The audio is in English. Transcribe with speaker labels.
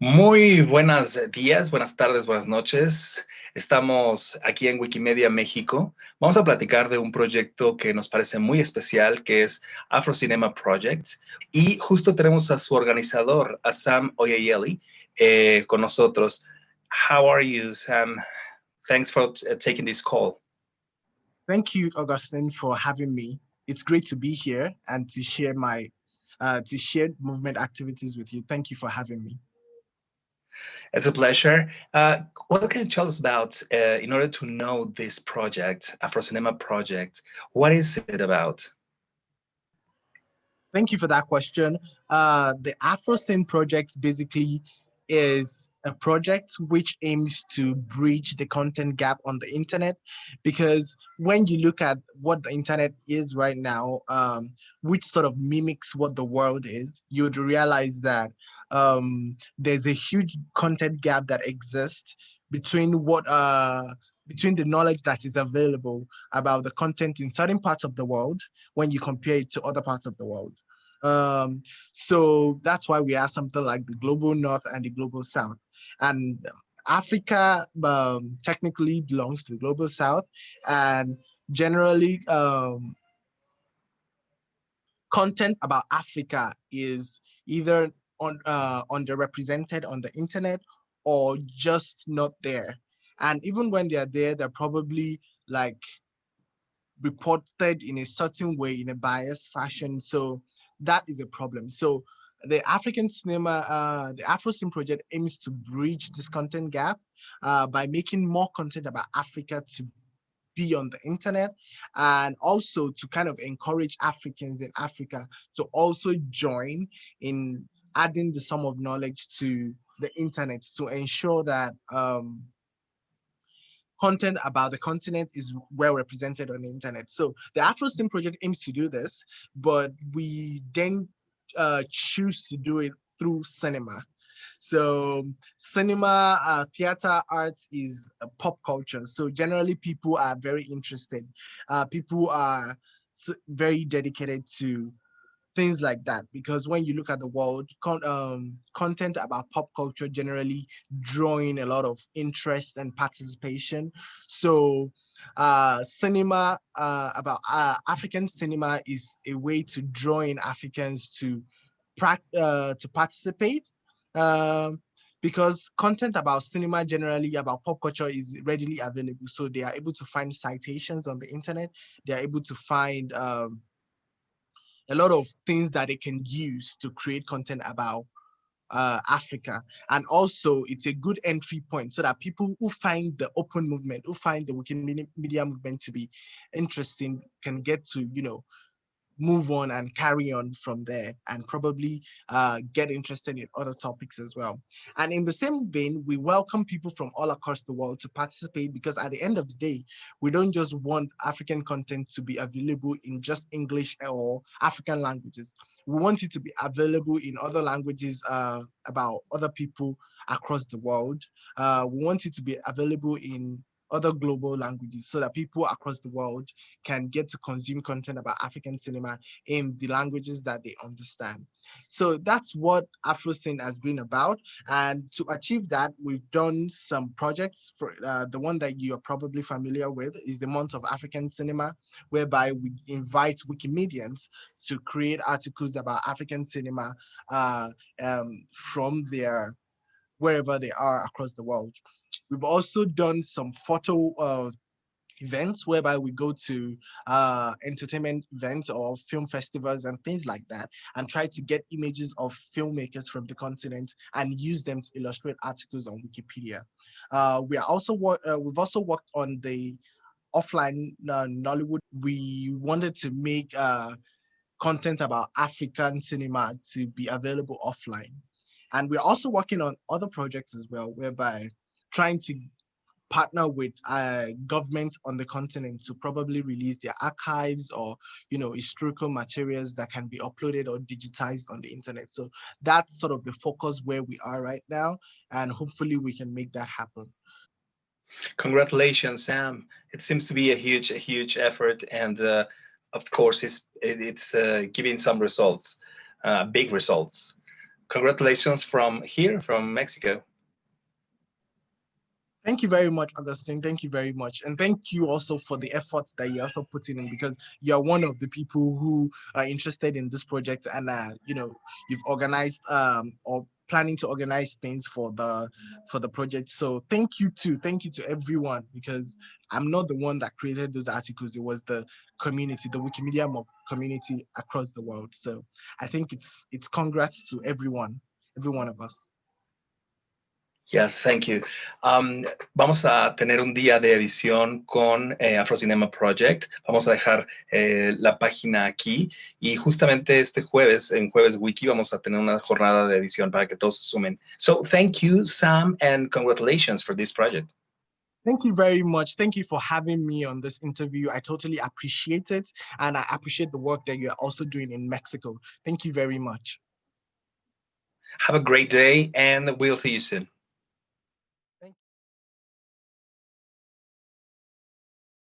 Speaker 1: Muy buenos días, buenas tardes, buenas noches. Estamos aquí en Wikimedia México. Vamos a platicar de un proyecto que nos parece muy especial, que es Afro Cinema Project. Y justo tenemos a su organizador, a Sam Oyeyele, eh, con nosotros. How are you, Sam? Thanks for uh, taking this call.
Speaker 2: Thank you, Augustine, for having me. It's great to be here and to share my uh, to share movement activities with you. Thank you for having me.
Speaker 1: It's a pleasure. Uh, what can you tell us about, uh, in order to know this project, Afrocinema project, what is it about?
Speaker 2: Thank you for that question. Uh, the AfroCine project basically is a project which aims to bridge the content gap on the internet because when you look at what the internet is right now um, which sort of mimics what the world is you'd realize that um, there's a huge content gap that exists between what uh, between the knowledge that is available about the content in certain parts of the world when you compare it to other parts of the world. Um, so that's why we have something like the global north and the global south. And Africa um, technically belongs to the global south and generally um, content about Africa is either on uh, underrepresented on the internet or just not there. And even when they're there, they're probably like reported in a certain way in a biased fashion. So that is a problem. So the African cinema, uh, the AfroCin project aims to bridge this content gap uh, by making more content about Africa to be on the internet and also to kind of encourage Africans in Africa to also join in adding the sum of knowledge to the internet to ensure that um, content about the continent is well represented on the internet. So the AfroCine project aims to do this, but we then uh, choose to do it through cinema. So cinema, uh, theater arts is pop culture. So generally people are very interested. Uh, people are very dedicated to things like that. Because when you look at the world con um, content about pop culture generally drawing a lot of interest and participation. So uh, cinema uh, about uh, African cinema is a way to draw in Africans to uh, to participate. Um, because content about cinema generally about pop culture is readily available. So they are able to find citations on the internet. They are able to find um, a lot of things that they can use to create content about uh, Africa. And also it's a good entry point so that people who find the open movement, who find the Wikimedia Media movement to be interesting can get to, you know, move on and carry on from there and probably uh, get interested in other topics as well. And in the same vein, we welcome people from all across the world to participate because at the end of the day, we don't just want African content to be available in just English or African languages. We want it to be available in other languages uh, about other people across the world. Uh, we want it to be available in other global languages so that people across the world can get to consume content about African cinema in the languages that they understand. So that's what AfroCine has been about. And to achieve that, we've done some projects. For uh, The one that you are probably familiar with is the Month of African Cinema, whereby we invite Wikimedians to create articles about African cinema uh, um, from their wherever they are across the world. We've also done some photo uh, events whereby we go to uh, entertainment events or film festivals and things like that and try to get images of filmmakers from the continent and use them to illustrate articles on Wikipedia. Uh, we are also uh, we've also worked on the offline uh, Nollywood. We wanted to make uh, content about African cinema to be available offline. And we're also working on other projects as well, whereby trying to partner with uh, governments on the continent to probably release their archives or you know historical materials that can be uploaded or digitized on the internet. So that's sort of the focus where we are right now and hopefully we can make that happen.
Speaker 1: Congratulations sam. It seems to be a huge a huge effort and uh, of course it's it's uh, giving some results uh, big results. Congratulations from here, from Mexico.
Speaker 2: Thank you very much, Augustine. Thank you very much. And thank you also for the efforts that you're also putting in because you're one of the people who are interested in this project and, uh, you know, you've organized um, or planning to organize things for the for the project. So thank you too. Thank you to everyone because I'm not the one that created those articles. It was the community, the Wikimedia community across the world. So I think it's it's congrats to everyone, every one of us.
Speaker 1: Yes, thank you. Um, vamos a tener un día de edición con eh, Afrocinema Project. Vamos a dejar eh, la página aquí y justamente este jueves, en Jueves Wiki, vamos a tener una jornada de edición para que todos se sumen. So, thank you, Sam, and congratulations for this project.
Speaker 2: Thank you very much. Thank you for having me on this interview. I totally appreciate it. And I appreciate the work that you're also doing in Mexico. Thank you very much.
Speaker 1: Have a great day and we'll see you soon.